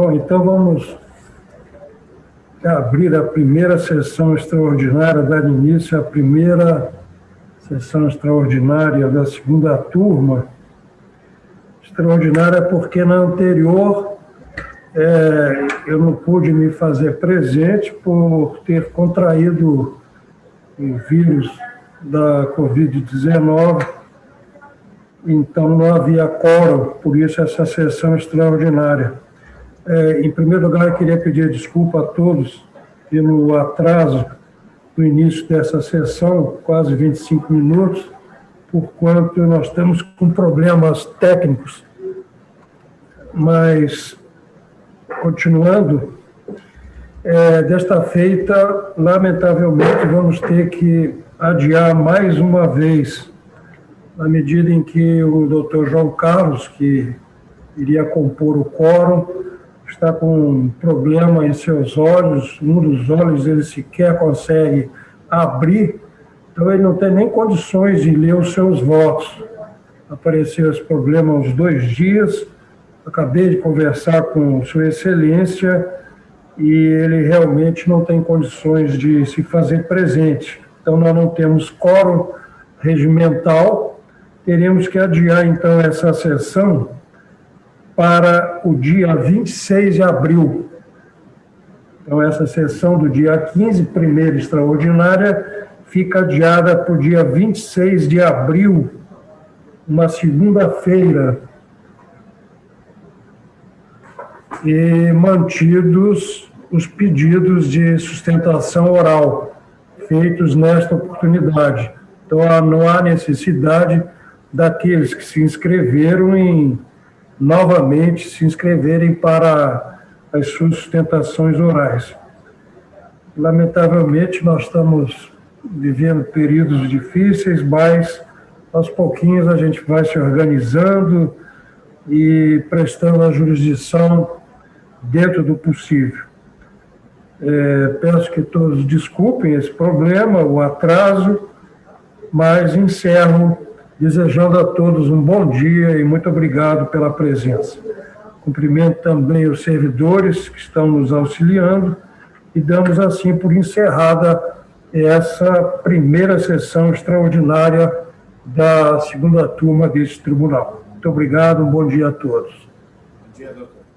Bom, então vamos abrir a primeira sessão extraordinária, dar início à primeira sessão extraordinária da segunda turma. Extraordinária porque na anterior é, eu não pude me fazer presente por ter contraído o vírus da Covid-19, então não havia quórum, por isso essa sessão extraordinária. É, em primeiro lugar, eu queria pedir desculpa a todos pelo atraso no início dessa sessão, quase 25 minutos, por quanto nós estamos com problemas técnicos, mas, continuando, é, desta feita, lamentavelmente, vamos ter que adiar mais uma vez, na medida em que o doutor João Carlos, que iria compor o quórum, está com um problema em seus olhos, um dos olhos ele sequer consegue abrir, então ele não tem nem condições de ler os seus votos. Apareceu esse problema uns dois dias, acabei de conversar com Sua Excelência e ele realmente não tem condições de se fazer presente. Então, nós não temos quórum regimental, teremos que adiar, então, essa sessão para o dia 26 de abril. Então, essa sessão do dia 15, primeira extraordinária, fica adiada para o dia 26 de abril, uma segunda-feira, e mantidos os pedidos de sustentação oral feitos nesta oportunidade. Então, não há necessidade daqueles que se inscreveram em novamente se inscreverem para as sustentações orais. Lamentavelmente, nós estamos vivendo períodos difíceis, mas aos pouquinhos a gente vai se organizando e prestando a jurisdição dentro do possível. É, peço que todos desculpem esse problema, o atraso, mas encerro desejando a todos um bom dia e muito obrigado pela presença. Cumprimento também os servidores que estão nos auxiliando e damos assim por encerrada essa primeira sessão extraordinária da segunda turma deste tribunal. Muito obrigado, um bom dia a todos. Bom dia, doutor.